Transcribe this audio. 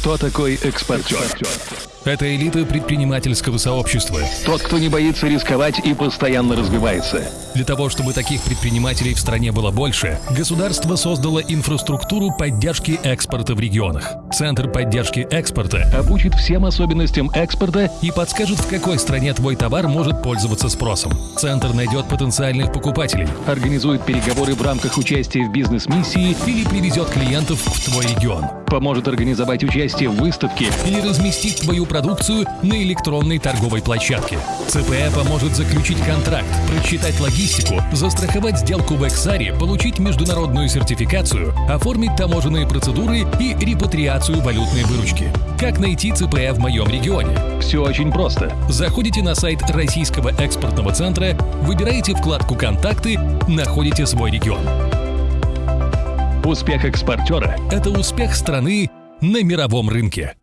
Кто такой экспортер? Это элита предпринимательского сообщества. Тот, кто не боится рисковать и постоянно развивается. Для того, чтобы таких предпринимателей в стране было больше, государство создало инфраструктуру поддержки экспорта в регионах. Центр поддержки экспорта Обучит всем особенностям экспорта и подскажет, в какой стране твой товар может пользоваться спросом. Центр найдет потенциальных покупателей организует переговоры в рамках участия в бизнес-миссии, или привезет клиентов в твой регион. поможет организовать участие в выставке, или разместит твою продукцию на электронной торговой площадке. ЦПЭ поможет заключить контракт, просчитать логистику, застраховать сделку в Эксаре, получить международную сертификацию, оформить таможенные процедуры и репатриацию валютной выручки. Как найти ЦПЭ в моем регионе? все очень просто. Заходите на сайт Российского экспортного центра, выбираете вкладку «Контакты», находите свой регион. Успех экспортера Это успех страны на мировом рынке.